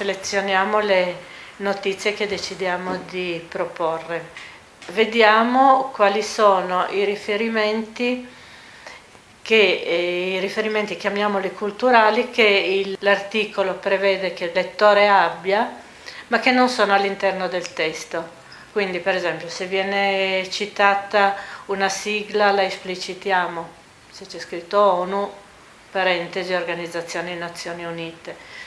selezioniamo le notizie che decidiamo di proporre. Vediamo quali sono i riferimenti che eh, i riferimenti, chiamiamoli culturali, che l'articolo prevede che il lettore abbia, ma che non sono all'interno del testo. Quindi per esempio se viene citata una sigla la esplicitiamo, se c'è scritto ONU, parentesi Organizzazioni Nazioni Unite.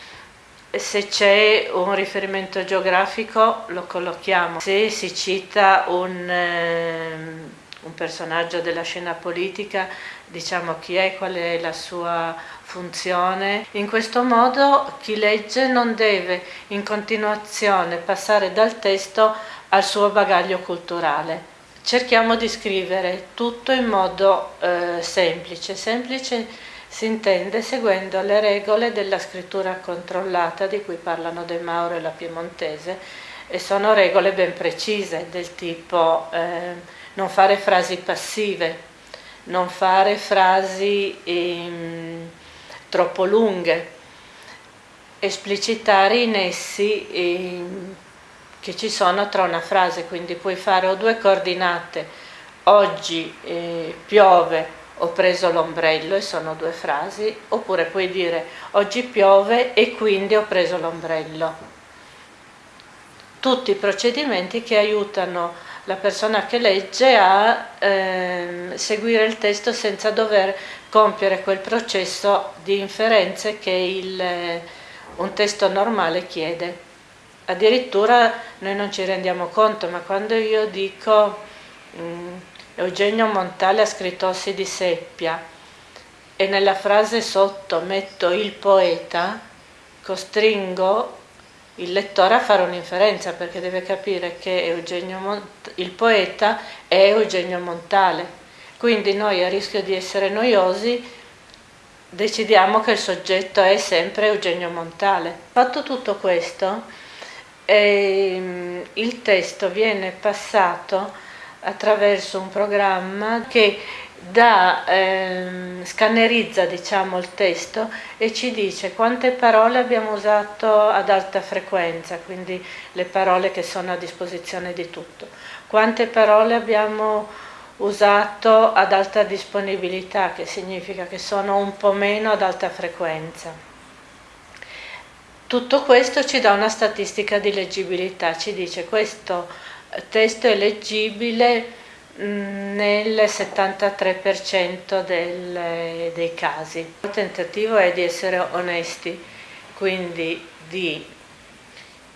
Se c'è un riferimento geografico lo collochiamo, se si cita un, eh, un personaggio della scena politica diciamo chi è, qual è la sua funzione. In questo modo chi legge non deve in continuazione passare dal testo al suo bagaglio culturale. Cerchiamo di scrivere tutto in modo eh, semplice. Semplice si intende seguendo le regole della scrittura controllata di cui parlano De Mauro e la Piemontese e sono regole ben precise del tipo eh, non fare frasi passive, non fare frasi ehm, troppo lunghe, esplicitare i nessi ehm, che ci sono tra una frase, quindi puoi fare o due coordinate, oggi eh, piove, ho preso l'ombrello e sono due frasi, oppure puoi dire oggi piove e quindi ho preso l'ombrello. Tutti i procedimenti che aiutano la persona che legge a eh, seguire il testo senza dover compiere quel processo di inferenze che il, un testo normale chiede. Addirittura noi non ci rendiamo conto, ma quando io dico mh, mm, Eugenio Montale ha scritto Ossi di seppia e nella frase sotto metto il poeta, costringo il lettore a fare un'inferenza perché deve capire che Eugenio il poeta è Eugenio Montale. Quindi noi a rischio di essere noiosi decidiamo che il soggetto è sempre Eugenio Montale. Fatto tutto questo, ehm, il testo viene passato attraverso un programma che da, ehm, scannerizza diciamo, il testo e ci dice quante parole abbiamo usato ad alta frequenza, quindi le parole che sono a disposizione di tutto, quante parole abbiamo usato ad alta disponibilità, che significa che sono un po' meno ad alta frequenza. Tutto questo ci dà una statistica di leggibilità, ci dice questo testo è leggibile nel 73% del, dei casi. Il tentativo è di essere onesti, quindi di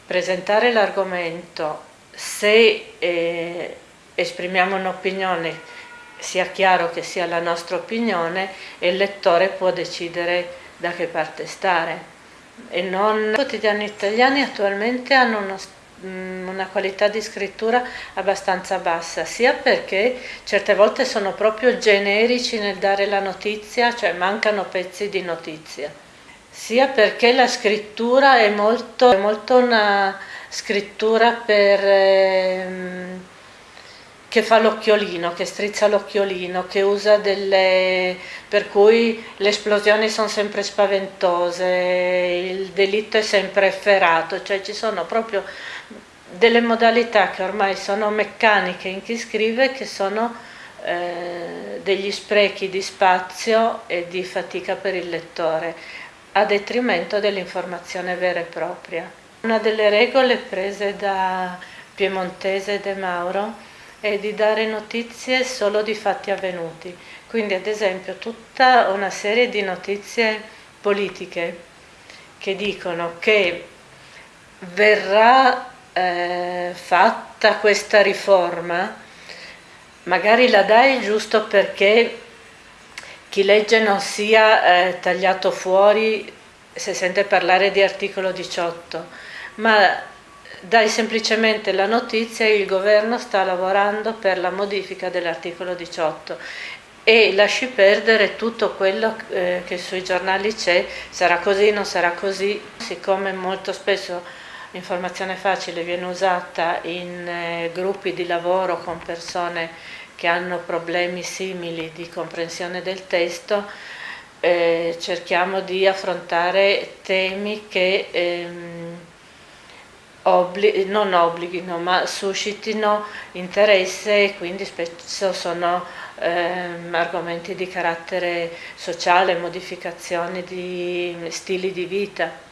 presentare l'argomento, se eh, esprimiamo un'opinione sia chiaro che sia la nostra opinione e il lettore può decidere da che parte stare. E non... I quotidiani italiani attualmente hanno uno Mm, una qualità di scrittura abbastanza bassa, sia perché certe volte sono proprio generici nel dare la notizia, cioè mancano pezzi di notizia, sia perché la scrittura è molto, è molto una scrittura per... Ehm, che fa l'occhiolino, che strizza l'occhiolino, che usa delle... per cui le esplosioni sono sempre spaventose, il delitto è sempre efferato, cioè ci sono proprio delle modalità che ormai sono meccaniche in chi scrive che sono eh, degli sprechi di spazio e di fatica per il lettore a detrimento dell'informazione vera e propria. Una delle regole prese da Piemontese De Mauro è di dare notizie solo di fatti avvenuti, quindi ad esempio tutta una serie di notizie politiche che dicono che verrà eh, fatta questa riforma, magari la dai giusto perché chi legge non sia eh, tagliato fuori se sente parlare di articolo 18, ma dai semplicemente la notizia che il governo sta lavorando per la modifica dell'articolo 18 e lasci perdere tutto quello eh, che sui giornali c'è, sarà così, non sarà così, siccome molto spesso l'informazione facile viene usata in eh, gruppi di lavoro con persone che hanno problemi simili di comprensione del testo, eh, cerchiamo di affrontare temi che ehm, obbli non obblighino, ma suscitino interesse e quindi spesso sono ehm, argomenti di carattere sociale, modificazioni di stili di vita.